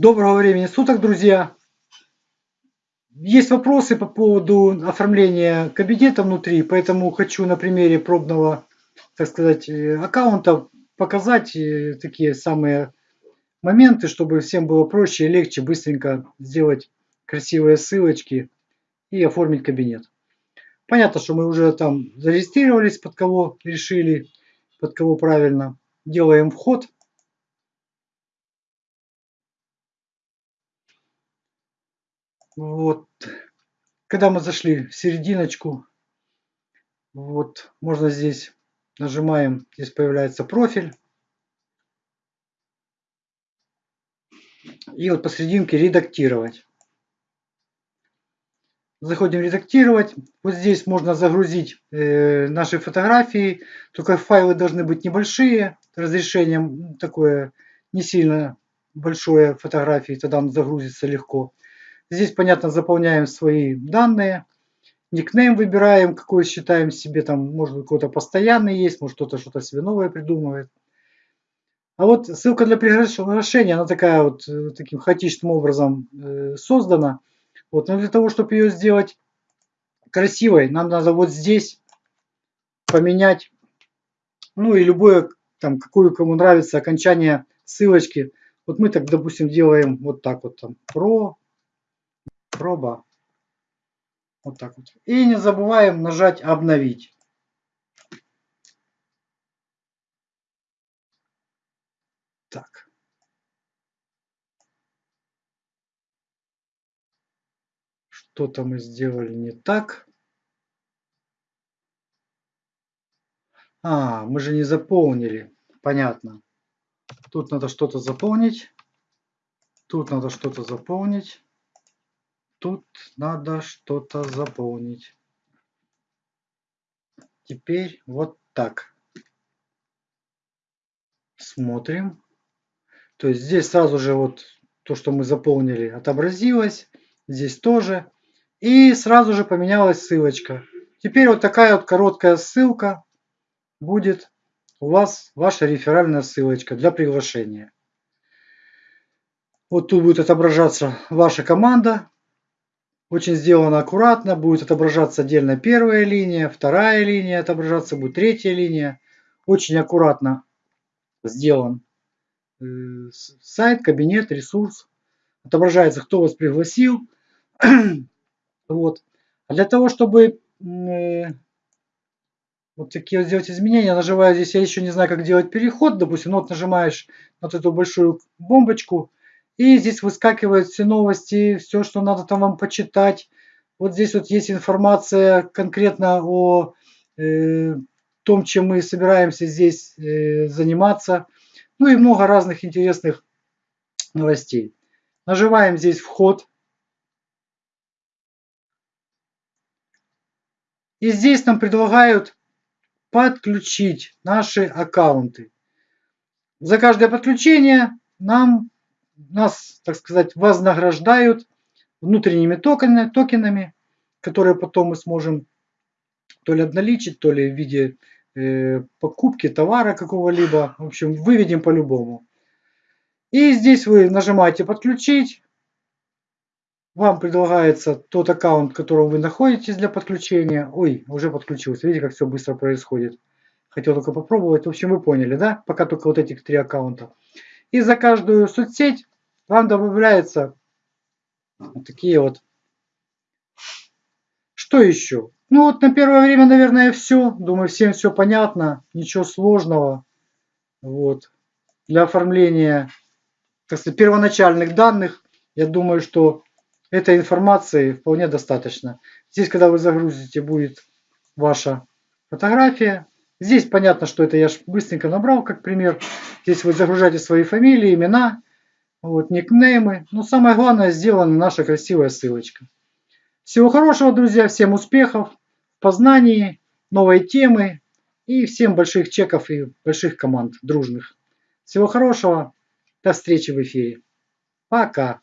Доброго времени суток, друзья! Есть вопросы по поводу оформления кабинета внутри, поэтому хочу на примере пробного, так сказать, э, аккаунта показать э, такие самые моменты, чтобы всем было проще и легче быстренько сделать красивые ссылочки и оформить кабинет. Понятно, что мы уже там зарегистрировались, под кого решили, под кого правильно. Делаем вход. Вот. Когда мы зашли в серединочку, вот, можно здесь нажимаем, здесь появляется профиль. И вот посерединке редактировать. Заходим редактировать. Вот здесь можно загрузить э, наши фотографии. Только файлы должны быть небольшие. Разрешением такое не сильно большое фотографии. Тогда он загрузится легко. Здесь, понятно, заполняем свои данные. Никнейм выбираем, какой считаем себе. Там, может быть, какой-то постоянный есть. Может, кто-то что-то себе новое придумывает. А вот ссылка для приглашения, она такая вот э, таким хаотичным образом э, создана. Вот, но для того, чтобы ее сделать красивой, нам надо вот здесь поменять, ну и любое, там, какую кому нравится окончание ссылочки. Вот мы так, допустим, делаем вот так вот там, про, проба. Вот так вот. И не забываем нажать обновить. Так. Что-то мы сделали не так. А, мы же не заполнили. Понятно. Тут надо что-то заполнить. Тут надо что-то заполнить. Тут надо что-то заполнить. Теперь вот так. Смотрим. То есть здесь сразу же вот то, что мы заполнили, отобразилось. Здесь тоже. И сразу же поменялась ссылочка. Теперь вот такая вот короткая ссылка будет у вас ваша реферальная ссылочка для приглашения. Вот тут будет отображаться ваша команда. Очень сделано аккуратно. Будет отображаться отдельно первая линия, вторая линия отображаться, будет третья линия. Очень аккуратно сделан э, сайт, кабинет, ресурс. Отображается, кто вас пригласил. Вот. А для того, чтобы э, вот такие вот сделать изменения, нажимаю здесь, я еще не знаю, как делать переход, допустим, ну, вот нажимаешь на вот эту большую бомбочку, и здесь выскакивают все новости, все, что надо там вам почитать. Вот здесь вот есть информация конкретно о э, том, чем мы собираемся здесь э, заниматься. Ну и много разных интересных новостей. Нажимаем здесь вход. И здесь нам предлагают подключить наши аккаунты. За каждое подключение нам, нас, так сказать, вознаграждают внутренними токенами, токенами, которые потом мы сможем то ли обналичить, то ли в виде э, покупки товара какого-либо. В общем, выведем по-любому. И здесь вы нажимаете подключить вам предлагается тот аккаунт, в котором вы находитесь для подключения. Ой, уже подключился. Видите, как все быстро происходит. Хотел только попробовать. В общем, вы поняли, да? Пока только вот этих три аккаунта. И за каждую соцсеть вам добавляется вот такие вот. Что еще? Ну вот на первое время, наверное, все. Думаю, всем все понятно. Ничего сложного. Вот. Для оформления так сказать, первоначальных данных, я думаю, что Этой информации вполне достаточно. Здесь, когда вы загрузите, будет ваша фотография. Здесь понятно, что это я быстренько набрал, как пример. Здесь вы загружаете свои фамилии, имена, вот, никнеймы. Но самое главное, сделана наша красивая ссылочка. Всего хорошего, друзья, всем успехов в познании, новой темы и всем больших чеков и больших команд дружных. Всего хорошего, до встречи в эфире. Пока.